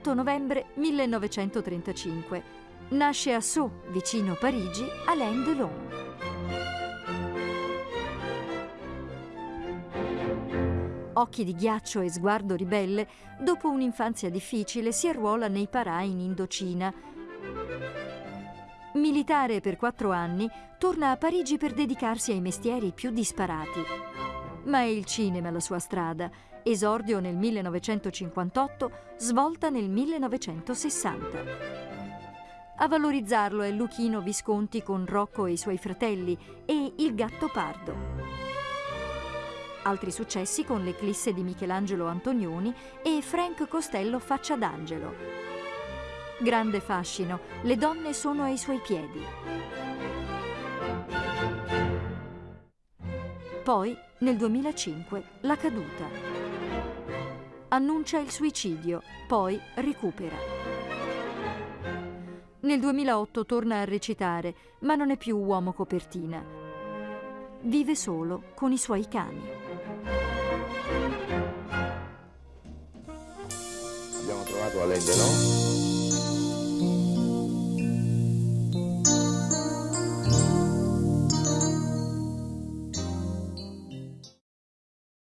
8 novembre 1935. Nasce a Sceaux, vicino Parigi, Alain Delon. Occhi di ghiaccio e sguardo ribelle, dopo un'infanzia difficile si arruola nei parà in Indocina. Militare per quattro anni, torna a Parigi per dedicarsi ai mestieri più disparati. Ma è il cinema la sua strada. Esordio nel 1958, svolta nel 1960. A valorizzarlo è Luchino Visconti con Rocco e i suoi fratelli e Il gatto pardo. Altri successi con l'Eclisse di Michelangelo Antonioni e Frank Costello Faccia d'Angelo. Grande fascino, le donne sono ai suoi piedi. Poi, nel 2005, La caduta. Annuncia il suicidio, poi recupera. Nel 2008 torna a recitare, ma non è più uomo copertina. Vive solo con i suoi cani. Abbiamo trovato Alain Delon